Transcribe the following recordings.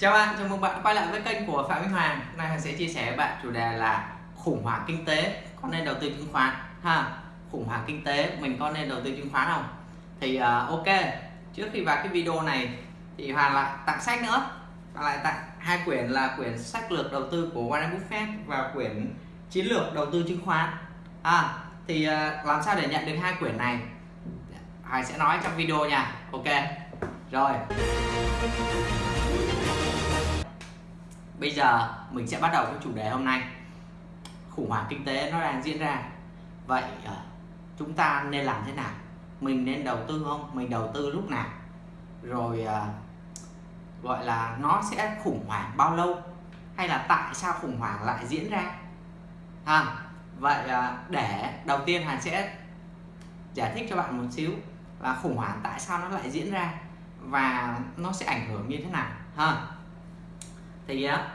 Chào bạn, chào mừng bạn quay lại với kênh của Phạm Minh Hoàng. Hôm nay Hoàng sẽ chia sẻ với bạn chủ đề là khủng hoảng kinh tế có nên đầu tư chứng khoán ha. Khủng hoảng kinh tế mình có nên đầu tư chứng khoán không? Thì uh, ok, trước khi vào cái video này thì Hoàng lại tặng sách nữa. Hoàng lại tặng hai quyển là quyển sách lược đầu tư của Warren Buffett và quyển chiến lược đầu tư chứng khoán. À, thì uh, làm sao để nhận được hai quyển này? Hoàng sẽ nói trong video nha. Ok. Rồi bây giờ mình sẽ bắt đầu với chủ đề hôm nay. Khủng hoảng kinh tế nó đang diễn ra. Vậy ờ, chúng ta nên làm thế nào? Mình nên đầu tư không? Mình đầu tư lúc nào? Rồi ờ, gọi là nó sẽ khủng hoảng bao lâu? Hay là tại sao khủng hoảng lại diễn ra? À, vậy ờ, để đầu tiên Hàn sẽ giải thích cho bạn một xíu là khủng hoảng tại sao nó lại diễn ra và nó sẽ ảnh hưởng như thế nào. Ha thì á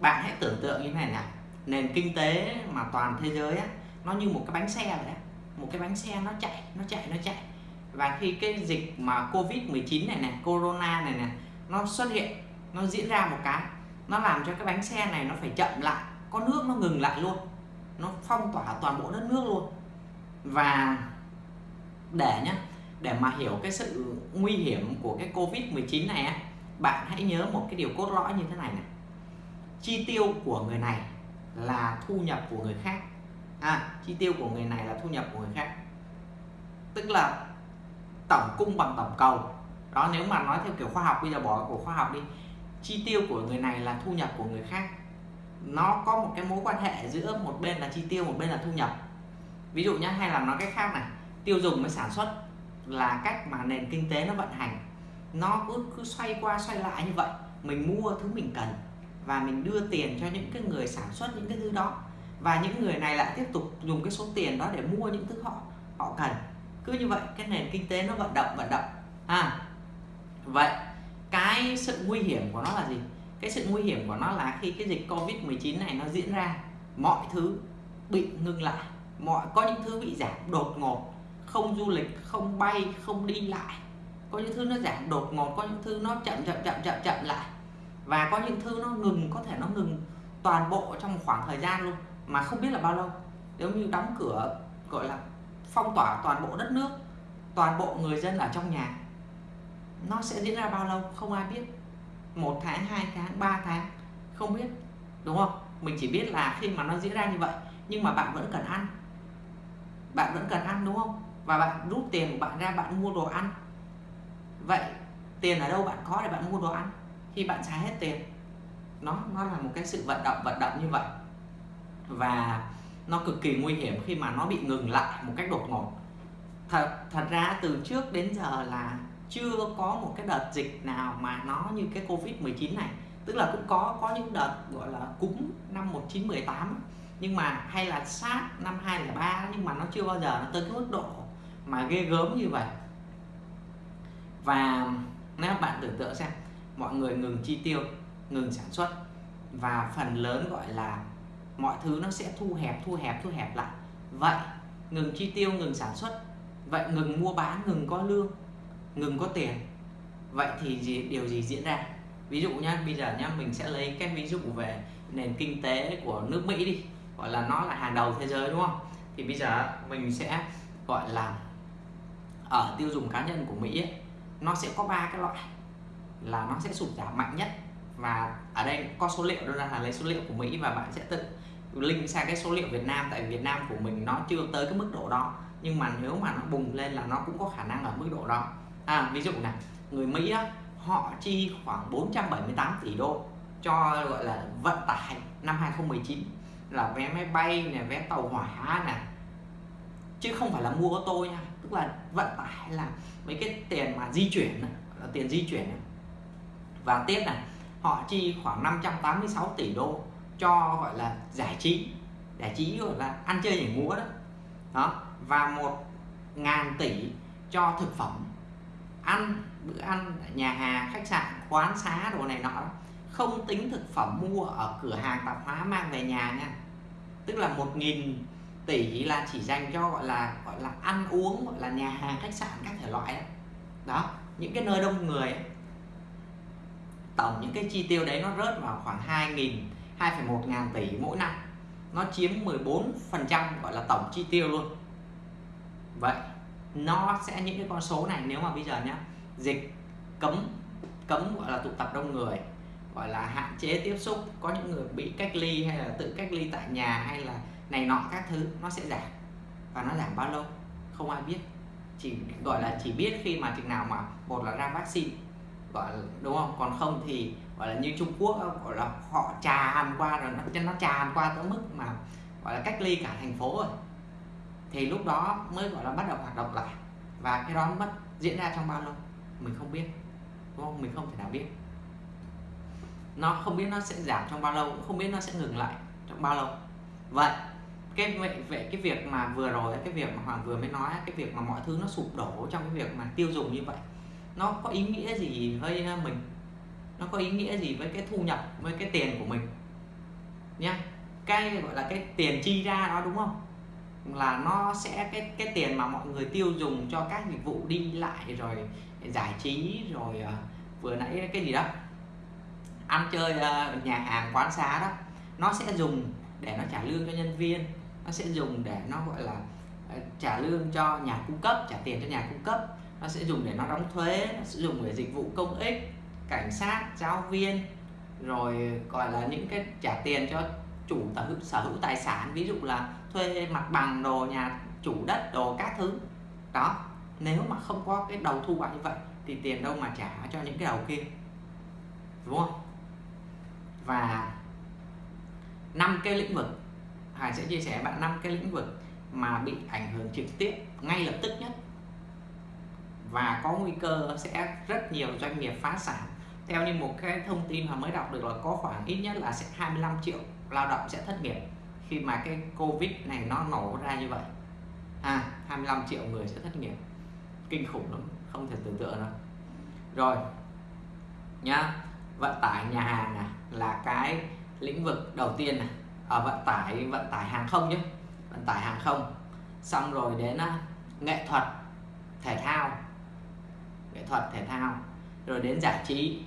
bạn hãy tưởng tượng như thế này nè nền kinh tế mà toàn thế giới á, nó như một cái bánh xe vậy đó. Một cái bánh xe nó chạy nó chạy nó chạy. Và khi cái dịch mà covid 19 này nè corona này nè nó xuất hiện, nó diễn ra một cái, nó làm cho cái bánh xe này nó phải chậm lại. Có nước nó ngừng lại luôn. Nó phong tỏa toàn bộ đất nước luôn. Và để nhá, để mà hiểu cái sự nguy hiểm của cái covid 19 này á bạn hãy nhớ một cái điều cốt lõi như thế này này. Chi tiêu của người này là thu nhập của người khác. À, chi tiêu của người này là thu nhập của người khác. Tức là tổng cung bằng tổng cầu. Đó nếu mà nói theo kiểu khoa học bây giờ bỏ của khoa học đi. Chi tiêu của người này là thu nhập của người khác. Nó có một cái mối quan hệ giữa một bên là chi tiêu một bên là thu nhập. Ví dụ nhé hay là nói cách khác này. Tiêu dùng với sản xuất là cách mà nền kinh tế nó vận hành nó cứ cứ xoay qua xoay lại như vậy. Mình mua thứ mình cần và mình đưa tiền cho những cái người sản xuất những cái thứ đó. Và những người này lại tiếp tục dùng cái số tiền đó để mua những thứ họ họ cần. Cứ như vậy, cái nền kinh tế nó vận động vận động. À vậy, cái sự nguy hiểm của nó là gì? Cái sự nguy hiểm của nó là khi cái dịch covid 19 này nó diễn ra, mọi thứ bị ngưng lại. Mọi, có những thứ bị giảm đột ngột, không du lịch, không bay, không đi lại có những thứ nó giảm đột ngột, có những thứ nó chậm chậm chậm chậm chậm lại. Và có những thứ nó ngừng, có thể nó ngừng toàn bộ trong một khoảng thời gian luôn, mà không biết là bao lâu. Nếu như đóng cửa, gọi là, phong tỏa toàn bộ đất nước, toàn bộ người dân ở trong nhà, nó sẽ diễn ra bao lâu không ai biết. Một tháng, hai tháng, ba tháng, không biết, đúng không? Mình chỉ biết là khi mà nó diễn ra như vậy, nhưng mà bạn vẫn cần ăn. Bạn vẫn cần ăn, đúng không? Và bạn rút tiền của bạn ra, bạn mua đồ ăn vậy, tiền ở đâu bạn có để bạn mua đồ ăn? Khi bạn xài hết tiền, nó nó là một cái sự vận động vận động như vậy. Và nó cực kỳ nguy hiểm khi mà nó bị ngừng lại một cách đột ngột. Thật thật ra từ trước đến giờ là chưa có một cái đợt dịch nào mà nó như cái covid 19 này. Tức là cũng có có những đợt, gọi là, cúm năm 1918 nhưng mà, hay là sát năm 2003 nhưng mà nó chưa bao giờ nó tới cái mức độ mà ghê gớm như vậy và nếu bạn tưởng tượng xem mọi người ngừng chi tiêu ngừng sản xuất. Và phần lớn gọi là mọi thứ nó sẽ thu hẹp thu hẹp thu hẹp lại. Vậy ngừng chi tiêu ngừng sản xuất. Vậy ngừng mua bán ngừng có lương ngừng có tiền. Vậy thì gì, điều gì diễn ra? Ví dụ nhá bây giờ nhá mình sẽ lấy cái ví dụ về nền kinh tế của nước Mỹ đi. Gọi là nó là hàng đầu thế giới đúng không? Thì bây giờ mình sẽ gọi là ở tiêu dùng cá nhân của Mỹ ấy, nó sẽ có ba cái loại. Là nó sẽ sụt giảm mạnh nhất. Và ở đây có số liệu đó là lấy số liệu của Mỹ và bạn sẽ tự link sang cái số liệu Việt Nam. Tại Việt Nam của mình nó chưa tới cái mức độ đó. Nhưng mà nếu mà nó bùng lên là nó cũng có khả năng ở mức độ đó. À, ví dụ này người Mỹ á, họ chi khoảng 478 tỷ đô cho gọi là vận tải năm 2019 là vé máy bay này vé tàu hỏa này chứ không phải là mua ô tô nha tức là vận tải là mấy cái tiền mà di chuyển là tiền di chuyển và tiếp này, họ chi khoảng 586 tỷ đô cho, gọi là, giải trí. Giải trí gọi là ăn chơi nhảy múa đó. Đó, và một ngàn tỷ cho thực phẩm. Ăn, bữa ăn nhà hàng, khách sạn, quán xá, đồ này nọ không tính thực phẩm mua ở cửa hàng tạp hóa mang về nhà nha. Tức là một nghìn tỷ là chỉ dành cho gọi là gọi là ăn uống gọi là nhà hàng khách sạn các thể loại đó, đó những cái nơi đông người ấy. tổng những cái chi tiêu đấy nó rớt vào khoảng 2.000 2,1 ngàn tỷ mỗi năm. Nó chiếm 14 phần trăm gọi là tổng chi tiêu luôn. Vậy nó sẽ những cái con số này nếu mà bây giờ nhá dịch cấm cấm gọi là tụ tập đông người gọi là hạn chế tiếp xúc có những người bị cách ly hay là tự cách ly tại nhà hay là này nọ các thứ nó sẽ giảm. Và nó giảm bao lâu? Không ai biết. Chỉ gọi là chỉ biết khi mà chừng nào mà một là ra vaccine gọi là, đúng không? Còn không thì gọi là như Trung Quốc gọi là họ tràn qua rồi nó nó tràn qua tới mức mà gọi là cách ly cả thành phố rồi. Thì lúc đó mới gọi là bắt đầu hoạt động lại. Và cái đó mất diễn ra trong bao lâu? Mình không biết. Đúng không? Mình không thể nào biết. Nó không biết nó sẽ giảm trong bao lâu không biết nó sẽ ngừng lại trong bao lâu. Vậy cái vậy, vậy cái việc mà vừa rồi cái việc mà hoàng vừa mới nói cái việc mà mọi thứ nó sụp đổ trong cái việc mà tiêu dùng như vậy nó có ý nghĩa gì với à, mình? Nó có ý nghĩa gì với cái thu nhập với cái tiền của mình? Nhá cái gọi là cái tiền chi ra đó đúng không? Là nó sẽ cái cái tiền mà mọi người tiêu dùng cho các dịch vụ đi lại rồi giải trí rồi uh, vừa nãy cái gì đó ăn chơi uh, nhà hàng quán xá đó nó sẽ dùng để nó trả lương cho nhân viên nó sẽ dùng để nó gọi là ờ, trả lương cho nhà cung cấp trả tiền cho nhà cung cấp. Nó sẽ dùng để nó đóng thuế nó sẽ dùng để dịch vụ công ích cảnh sát giáo viên rồi gọi là những cái trả tiền cho chủ sở hữu, sở hữu tài sản ví dụ là thuê mặt bằng đồ nhà chủ đất đồ các thứ. Đó nếu mà không có cái đầu thu vào như vậy thì tiền đâu mà trả cho những cái đầu kia đúng không? Và năm cái lĩnh vực Hải sẽ chia sẻ bạn năm cái lĩnh vực mà bị ảnh hưởng trực tiếp ngay lập tức nhất. Và có nguy cơ sẽ rất nhiều doanh nghiệp phá sản. Theo như một cái thông tin mà mới đọc được là có khoảng ít nhất là sẽ 25 triệu lao động sẽ thất nghiệp khi mà cái Covid này nó nổ ra như vậy. À 25 triệu người sẽ thất nghiệp. Kinh khủng lắm, không thể tưởng tượng đâu rồi, nhá, vận tải nhà hàng này là cái lĩnh vực đầu tiên này à, vận tải vận tải hàng không nhé. Vận tải hàng không. Xong rồi đến uh, nghệ thuật thể thao. Nghệ thuật thể thao. Rồi đến giải trí.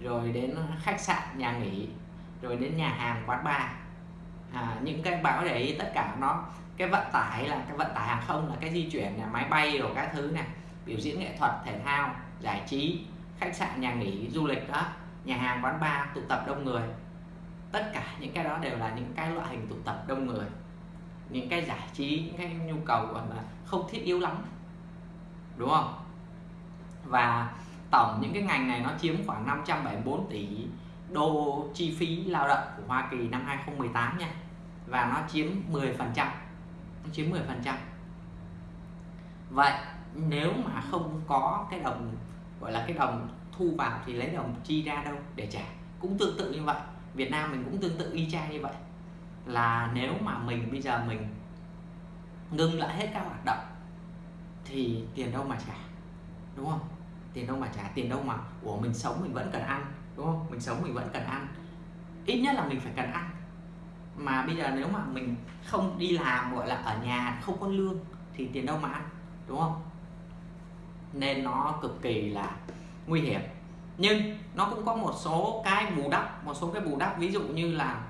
Rồi đến khách sạn nhà nghỉ. Rồi đến nhà hàng quán bar. À, những cái báo ý tất cả nó cái vận tải là cái vận tải hàng không là cái di chuyển là máy bay rồi các thứ này biểu diễn nghệ thuật thể thao giải trí khách sạn nhà nghỉ du lịch đó nhà hàng quán bar tụ tập đông người tất cả những cái đó đều là những cái loại hình tụ tập đông người. Những cái giải trí, những cái nhu cầu gọi là không thiết yếu lắm. Đúng không? Và tổng những cái ngành này nó chiếm khoảng 574 tỷ đô chi phí lao động của Hoa Kỳ năm 2018 nha. Và nó chiếm 10 phần trăm. Nó chiếm 10 phần trăm. Vậy, nếu mà không có cái đồng, gọi là cái đồng thu vào thì lấy đồng chi ra đâu để trả? Cũng tương tự như vậy. Việt Nam mình cũng tương tự y chang như vậy. Là nếu mà mình, bây giờ mình ngưng lại hết các hoạt động, thì tiền đâu mà trả, đúng không? Tiền đâu mà trả, tiền đâu mà của mình sống mình vẫn cần ăn, đúng không? Mình sống mình vẫn cần ăn. Ít nhất là mình phải cần ăn. Mà bây giờ nếu mà mình không đi làm, gọi là ở nhà, không có lương, thì tiền đâu mà ăn, đúng không? Nên nó cực kỳ là nguy hiểm nhưng nó cũng có một số cái bù đắp một số cái bù đắp. Ví dụ như là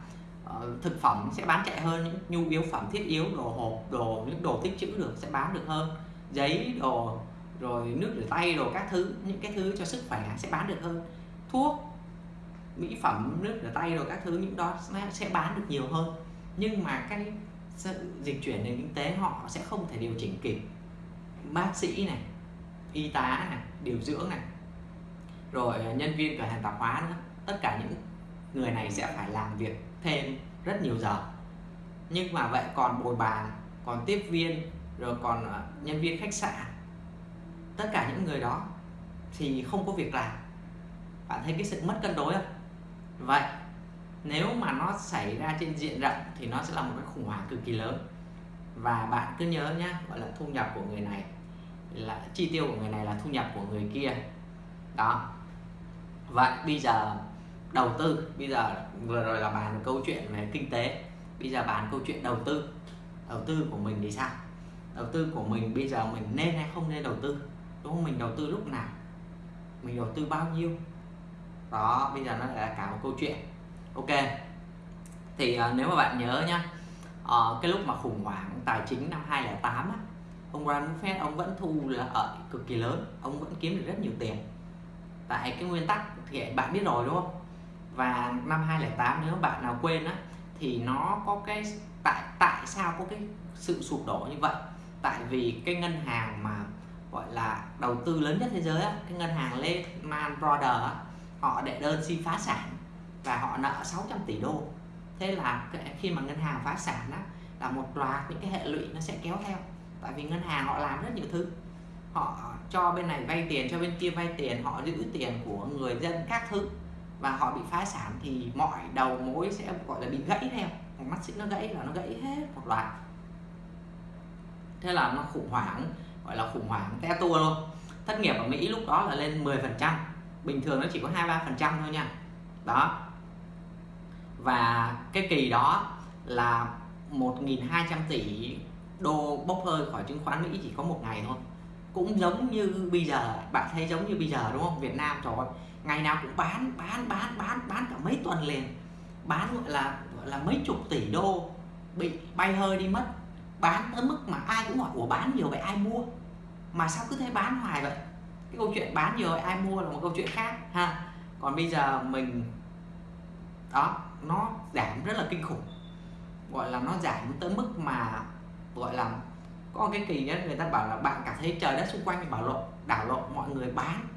uh, thực phẩm sẽ bán chạy hơn những nhu yếu phẩm thiết yếu đồ hộp đồ những đồ tích trữ được sẽ bán được hơn. Giấy đồ rồi nước rửa tay đồ các thứ những cái thứ cho sức khỏe sẽ bán được hơn. Thuốc mỹ phẩm nước rửa tay rồi các thứ những đó sẽ bán được nhiều hơn. Nhưng mà cái sự dịch chuyển nền kinh tế họ sẽ không thể điều chỉnh kịp. Bác sĩ này y tá này điều dưỡng này rồi à, nhân viên cửa hàng tạp hóa nữa. Tất cả những người này sẽ phải làm việc thêm rất nhiều giờ. Nhưng mà vậy còn bồi bàn, còn tiếp viên, rồi còn à, nhân viên khách sạn. Tất cả những người đó thì không có việc làm. Bạn thấy cái sự mất cân đối không? Vậy, nếu mà nó xảy ra trên diện rộng thì nó sẽ là một cái khủng hoảng cực kỳ lớn. Và bạn cứ nhớ nhé gọi là thu nhập của người này là, chi tiêu của người này là thu nhập của người kia. Đó vậy bây giờ đầu tư bây giờ vừa rồi là bàn câu chuyện về kinh tế. Bây giờ bàn câu chuyện đầu tư. Đầu tư của mình thì sao? Đầu tư của mình bây giờ mình nên hay không nên đầu tư? Đúng không? Mình đầu tư lúc nào? Mình đầu tư bao nhiêu? Đó bây giờ nó là cả một câu chuyện. Ok. Thì uh, nếu mà bạn nhớ nhá uh, cái lúc mà khủng hoảng tài chính năm 2008 á, ông Warren Buffett ông vẫn thu là ở cực kỳ lớn. Ông vẫn kiếm được rất nhiều tiền tại cái nguyên tắc thì bạn biết rồi đúng không? Và năm 2008 nếu bạn nào quên á thì nó có cái tại tại sao có cái sự sụp đổ như vậy? Tại vì cái ngân hàng mà gọi là đầu tư lớn nhất thế giới á, cái ngân hàng Lehman Brothers á, họ đệ đơn xin phá sản và họ nợ 600 tỷ đô. Thế là khi mà ngân hàng phá sản á, là một loạt những cái hệ lụy nó sẽ kéo theo. Tại vì ngân hàng họ làm rất nhiều thứ họ cho bên này vay tiền, cho bên kia vay tiền, họ giữ tiền của người dân các thứ và họ bị phá sản thì mọi đầu mối sẽ, gọi là, bị gãy theo. Mắt xích nó gãy là nó gãy hết một loạt. Thế là nó khủng hoảng, gọi là khủng hoảng te tua luôn. Thất nghiệp ở Mỹ lúc đó là lên 10 phần trăm, bình thường nó chỉ có hai ba phần trăm thôi nha. Đó. Và cái kỳ đó là 1.200 tỷ đô bốc hơi khỏi chứng khoán Mỹ chỉ có một ngày thôi cũng giống như bây giờ, bạn thấy giống như bây giờ đúng không? Việt Nam trời ơi ngày nào cũng bán bán bán bán bán cả mấy tuần liền. Bán gọi là gọi là mấy chục tỷ đô bị bay hơi đi mất. Bán tới mức mà ai cũng hỏi của bán nhiều vậy ai mua? Mà sao cứ thế bán hoài vậy? Cái câu chuyện bán nhiều vậy ai mua là một câu chuyện khác, ha. Còn bây giờ mình, đó, nó giảm rất là kinh khủng. Gọi là nó giảm tới mức mà, gọi là có cái kỳ nhất người ta bảo là bạn cảm thấy trời đất xung quanh bảo lộn đảo lộn mọi người bán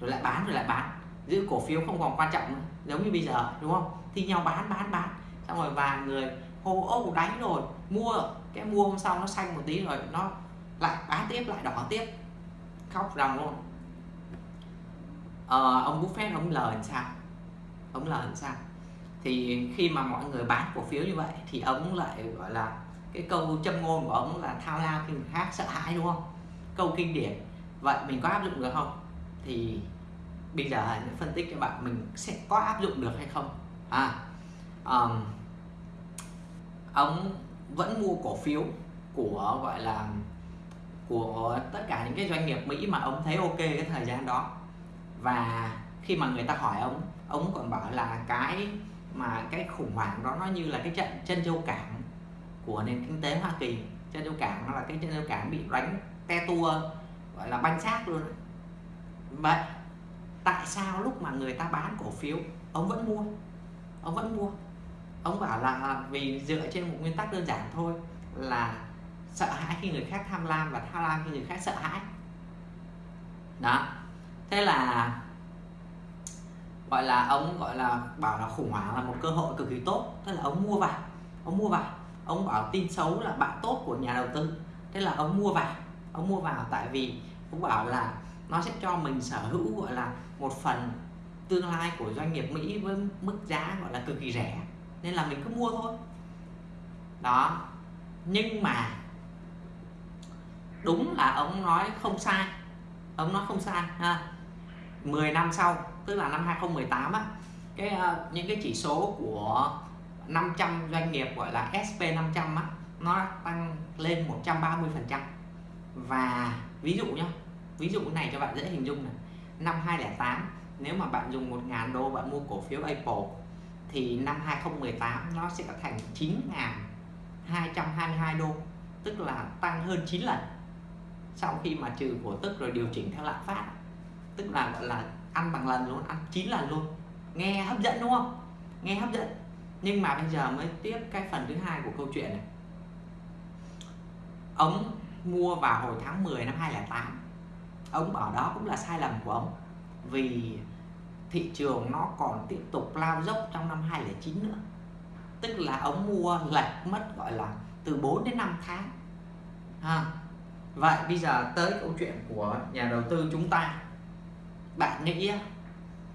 rồi lại bán rồi lại bán. Giữ cổ phiếu không còn quan trọng nữa giống như bây giờ đúng không? Thi nhau bán bán bán. Xong rồi vài người hô ô đánh rồi mua. Cái mua hôm sau nó xanh một tí rồi nó lại bán tiếp lại đỏ tiếp. Khóc ròng luôn. Ờ, ông Buffett ông lời làm sao? Ông lời làm sao? Thì khi mà mọi người bán cổ phiếu như vậy thì ông lại gọi là cái câu châm ngôn của ông là thao lao khi người khác sợ hãi đúng không? Câu kinh điển. Vậy mình có áp dụng được không? Thì bây giờ những phân tích cho bạn mình sẽ có áp dụng được hay không. À um, ông vẫn mua cổ phiếu của gọi là của tất cả những cái doanh nghiệp Mỹ mà ông thấy ok cái thời gian đó. Và khi mà người ta hỏi ông ông còn bảo là cái mà cái khủng hoảng đó nó như là cái trận chân châu cảng của nền kinh tế Hoa Kỳ. Chân châu cảng, nó là cái chân châu cảng bị đánh te tua, gọi là banh xác luôn vậy, tại sao lúc mà người ta bán cổ phiếu, ông vẫn mua? Ông vẫn mua. Ông bảo là à, vì dựa trên một nguyên tắc đơn giản thôi, là sợ hãi khi người khác tham lam và tham lam khi người khác sợ hãi. Đó. Thế là, gọi là ông, gọi là bảo là khủng hoảng là một cơ hội cực kỳ tốt. Thế là ông mua vào, ông mua vào ông bảo tin xấu là bạn tốt của nhà đầu tư. Thế là ông mua vào ông mua vào tại vì ông bảo là nó sẽ cho mình sở hữu gọi là một phần tương lai của doanh nghiệp Mỹ với mức giá gọi là cực kỳ rẻ. Nên là mình cứ mua thôi. Đó. Nhưng mà đúng là ông nói không sai. Ông nói không sai ha. 10 năm sau tức là năm 2018 á cái uh, những cái chỉ số của 500 doanh nghiệp gọi là SP 500 á, nó tăng lên 130% và ví dụ nhá, ví dụ cái này cho bạn dễ hình dung này. Năm 2008 nếu mà bạn dùng 1.000 đô bạn mua cổ phiếu Apple, thì năm 2018 nó sẽ thành 9.222 đô, tức là tăng hơn 9 lần sau khi mà trừ cổ tức rồi điều chỉnh theo lạm phát. Tức là, gọi là ăn bằng lần luôn, ăn 9 lần luôn. Nghe hấp dẫn đúng không? Nghe hấp dẫn nhưng mà bây giờ mới tiếp cái phần thứ hai của câu chuyện này. Ông mua vào hồi tháng 10 năm 2008 ông bảo đó cũng là sai lầm của ông vì thị trường nó còn tiếp tục lao dốc trong năm 2009 nữa. Tức là ông mua lệch mất, gọi là, từ 4 đến 5 tháng. Ha. vậy bây giờ tới câu chuyện của nhà đầu tư chúng ta. Bạn nghĩ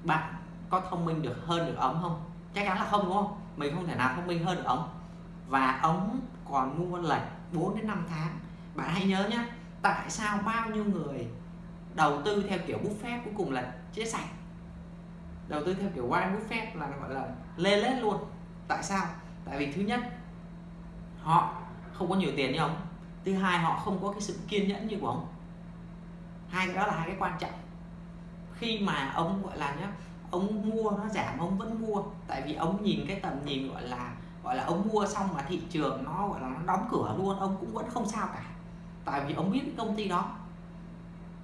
bạn có thông minh được hơn được ông không? Chắc chắn là không, đúng không? Mình không thể nào thông minh hơn được ông. Và ông còn mua lệch 4 đến 5 tháng. Bạn hãy nhớ nhé tại sao bao nhiêu người đầu tư theo kiểu buffet cuối cùng là chết sạch? Đầu tư theo kiểu Warren Buffett là gọi là lê lết luôn. Tại sao? Tại vì thứ nhất, họ không có nhiều tiền như ông. Thứ hai, họ không có cái sự kiên nhẫn như của ông. Hai cái đó là hai cái quan trọng. Khi mà ông gọi là nhá ông mua nó giảm, ông vẫn mua. Tại vì ông nhìn cái tầm nhìn gọi là gọi là ông mua xong mà thị trường nó, gọi là nó đóng cửa luôn, ông cũng vẫn không sao cả. Tại vì ông biết cái công ty đó.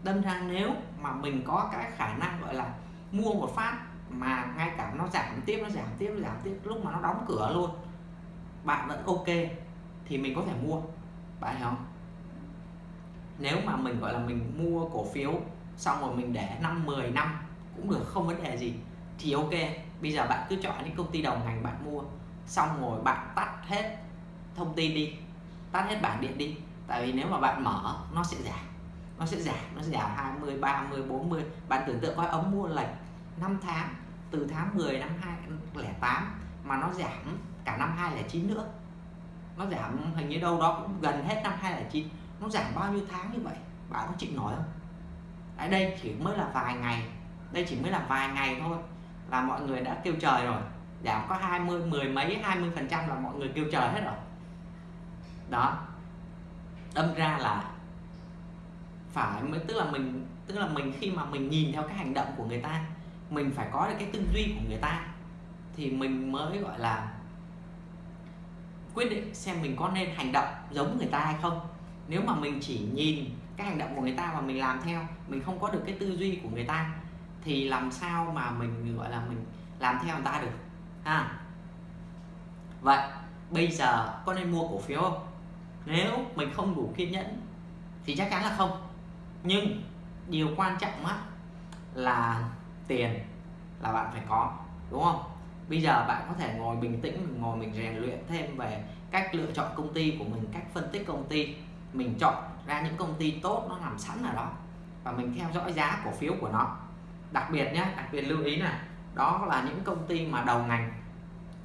Đâm ra nếu mà mình có cái khả năng gọi là mua một phát mà ngay cả nó giảm tiếp, nó giảm tiếp, nó giảm tiếp, lúc mà nó đóng cửa luôn, bạn vẫn ok thì mình có thể mua. Bạn hiểu không? Nếu mà mình gọi là mình mua cổ phiếu xong rồi mình để năm 10 năm cũng được, không vấn đề gì. Thì ok, bây giờ bạn cứ chọn những công ty đồng ngành bạn mua, xong rồi bạn tắt hết thông tin đi, tắt hết bảng điện đi. Tại vì nếu mà bạn mở, nó sẽ giảm, nó sẽ giảm, nó sẽ giảm 20 30 40 bạn tưởng tượng coi ống mua lệch 5 tháng, từ tháng 10 năm 2008 mà nó giảm cả năm 2009 nữa. Nó giảm hình như đâu đó cũng gần hết năm 2009 nó giảm bao nhiêu tháng như vậy? Bạn có chịu nổi không? Ở đây chỉ mới là vài ngày đây chỉ mới là vài ngày thôi, là mọi người đã kêu trời rồi. Giảm có 20 mười mấy 20 phần trăm là mọi người kêu trời hết rồi. Đó. Đâm ra là phải mới, tức là mình, tức là mình khi mà mình nhìn theo cái hành động của người ta, mình phải có được cái tư duy của người ta, thì mình mới gọi là quyết định xem mình có nên hành động giống người ta hay không. Nếu mà mình chỉ nhìn cái hành động của người ta và mình làm theo, mình không có được cái tư duy của người ta thì làm sao mà mình, gọi là, mình làm theo người ta được, ha? Vậy, bây giờ có nên mua cổ phiếu không? Nếu mình không đủ kiên nhẫn thì chắc chắn là không. Nhưng điều quan trọng á là tiền là bạn phải có, đúng không? Bây giờ bạn có thể ngồi bình tĩnh, ngồi mình rèn luyện thêm về cách lựa chọn công ty của mình, cách phân tích công ty. Mình chọn ra những công ty tốt, nó nằm sẵn ở đó và mình theo dõi giá cổ phiếu của nó đặc biệt nhé đặc biệt lưu ý này đó là những công ty mà đầu ngành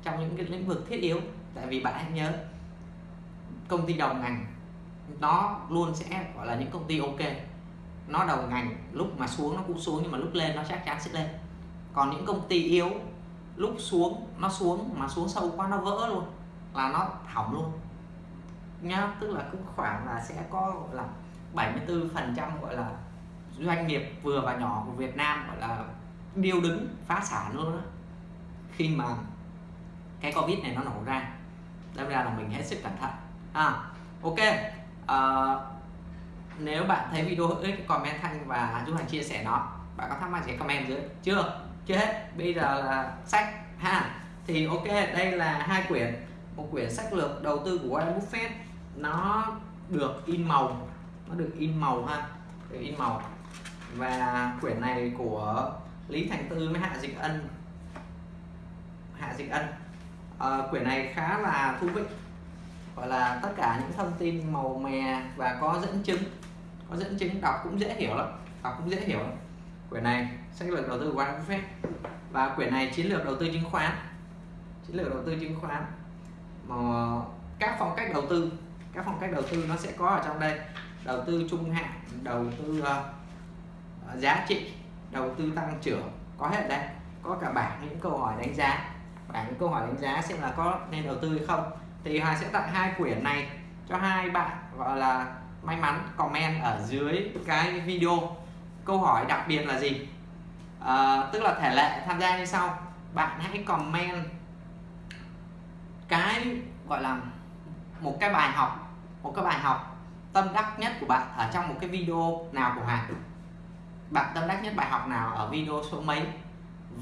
trong những cái lĩnh vực thiết yếu. Tại vì bạn hãy nhớ, công ty đầu ngành nó luôn sẽ gọi là những công ty ok. Nó đầu ngành lúc mà xuống nó cũng xuống, nhưng mà lúc lên nó chắc chắn sẽ lên. Còn những công ty yếu, lúc xuống nó xuống, mà xuống sâu quá nó vỡ luôn, là nó hỏng luôn. Nhá, tức là cứ khoảng là sẽ có gọi là 74 phần trăm gọi là doanh nghiệp vừa và nhỏ của Việt Nam gọi là điêu đứng phá sản luôn đó. Khi mà cái Covid này nó nổ ra đâm ra là mình hết sức cẩn thận. À, ok à, nếu bạn thấy video hữu ích comment thanh và giúp hành chia sẻ nó. Bạn có thắc mắc gì comment dưới. Chưa? Chưa hết? Bây giờ là sách ha? Thì ok đây là hai quyển. Một quyển sách lược đầu tư của Warren Buffett. Nó được in màu nó được in màu ha? Được in màu và quyển này của Lý Thành Tư với Hạ Dịch Ân. Hạ Dịch Ân. À, quyển này khá là thú vị. Gọi là tất cả những thông tin màu mè và có dẫn chứng. Có dẫn chứng đọc cũng dễ hiểu lắm. Đọc cũng dễ hiểu lắm. Quyển này sách lược đầu tư của Warren Buffett và quyển này chiến lược đầu tư chứng khoán. Chiến lược đầu tư chứng khoán. Mà các phong cách đầu tư. Các phong cách đầu tư nó sẽ có ở trong đây. Đầu tư trung hạn đầu tư uh, giá trị đầu tư tăng trưởng có hết đây có cả bảng những câu hỏi đánh giá. Bảng những câu hỏi đánh giá xem là có nên đầu tư hay không. Thì hoàng sẽ tặng hai quyển này cho hai bạn gọi là may mắn comment ở dưới cái video. Câu hỏi đặc biệt là gì? À, tức là thể lệ tham gia như sau. Bạn hãy comment cái gọi là một cái bài học một cái bài học tâm đắc nhất của bạn ở trong một cái video nào của Hoàng bạn tâm đắc nhất bài học nào ở video số mấy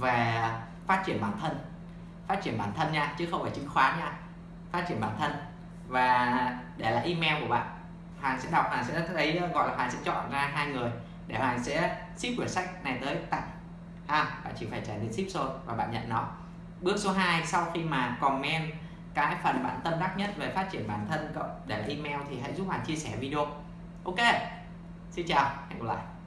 về phát triển bản thân? Phát triển bản thân nha, chứ không phải chứng khoán nha. Phát triển bản thân. Và để lại email của bạn. Hoàng sẽ đọc Hoàng sẽ thấy ờ, gọi là Hoàng sẽ chọn ra hai người để Hoàng sẽ ship quyển sách này tới tặng. Ha bạn chỉ phải trả tiền ship thôi và bạn nhận nó. Bước số 2 sau khi mà comment cái phần bạn tâm đắc nhất về phát triển bản thân cộng để email thì hãy giúp Hoàng chia sẻ video. Ok, xin chào, hẹn gặp lại.